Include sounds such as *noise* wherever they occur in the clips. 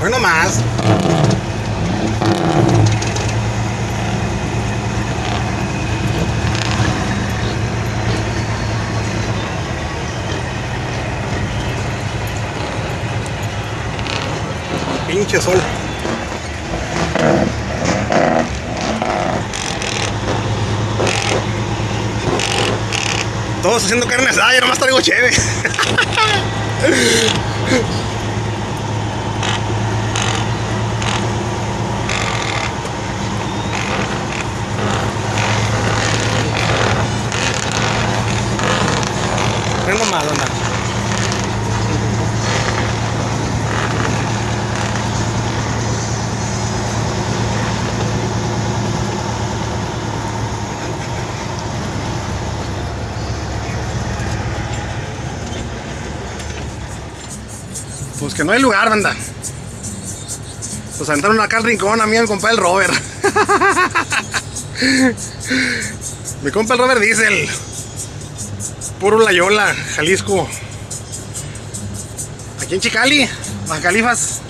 Hoy nomás. Pinche sol. Todos haciendo carne asada, yo nomás traigo cheve. *laughs* Pues que no hay lugar, banda. Pues aventaron acá al rincón a mí, a mi compa el Robert. *laughs* mi compa el Robert Diesel. Puro Layola, Jalisco. Aquí en Chicali, Baja Califas.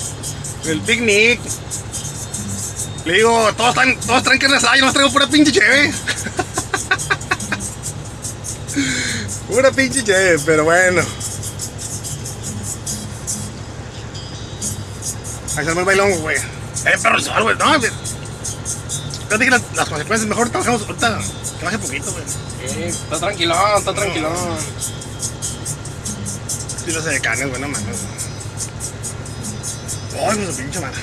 El picnic. Le digo, todos están, todos traen carne yo no traigo pura pinche cheve. *laughs* pura pinche cheve, pero bueno. Ahí se el bailón, güey. Eh, perro el sol, güey. No. Yo dije las, las consecuencias. Mejor trabajamos ahorita. Que baje poquito, güey. Sí, está tranquilón, está tranquilón. Sí, lo sé de carne, güey. No mames. Ay, pues pinche madre.